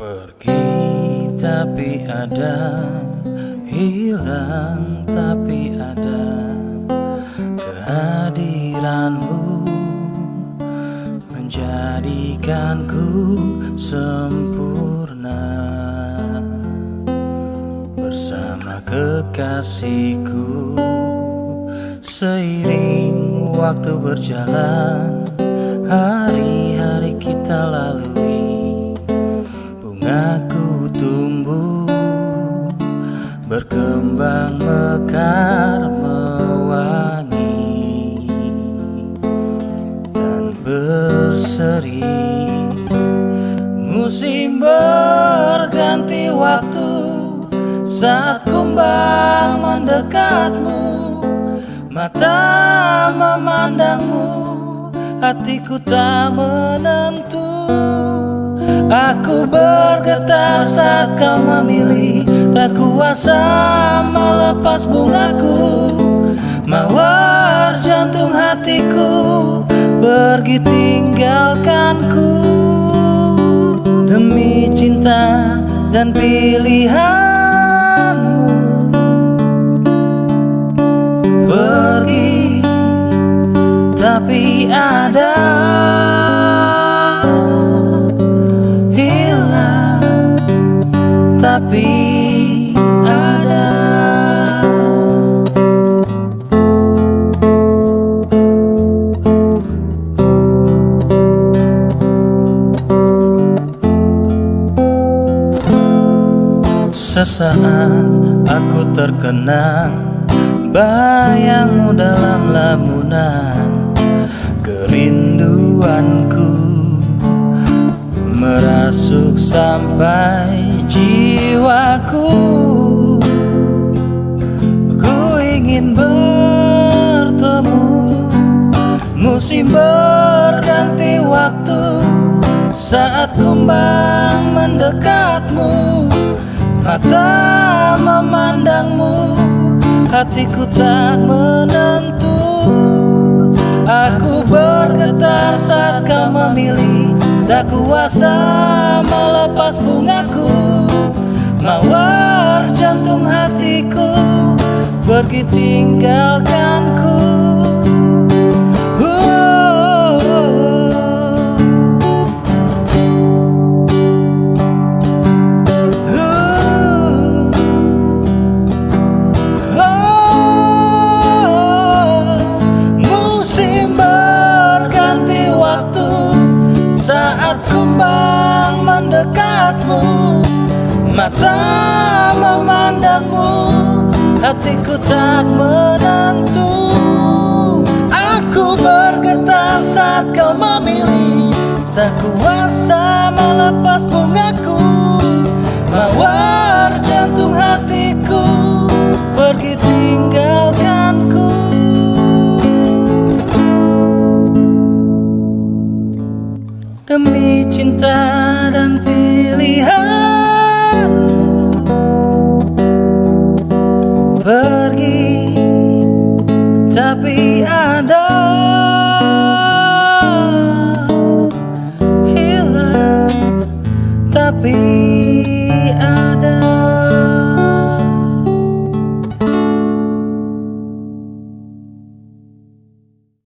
Pergi tapi ada. Hilang tapi ada. Kehadiranmu Menjadikanku sempurna. Bersama kekasihku Seiring waktu berjalan Hari-hari kita lalui Bungaku tumbuh Berkembang mekar mewangi Dan berseri. Musim berganti waktu Saat kumbang mendekatmu Mata memandangmu Hatiku tak menentu Aku bergetar saat kau memilih. Tak kuasa melepas bungaku. Mawar jantung hatiku. Pergi tinggalkanku. Demi cinta dan pilihan Sesaat aku terkenang Bayangmu dalam lamunan Kerinduanku merasuk sampai jiwaku. Ku ingin bertemu. Musim berganti waktu. Saat kumbang mendekatmu. Mata memandangmu. Hatiku tak menentu. Aku bergetar saat kau memilih Tak kuasa melepas bungaku Mawar jantung hatiku. Pergi tinggalkanku mendekatmu Mata memandangmu Hatiku tak menentu Aku bergetar saat kau memilih Tak kuasa tapi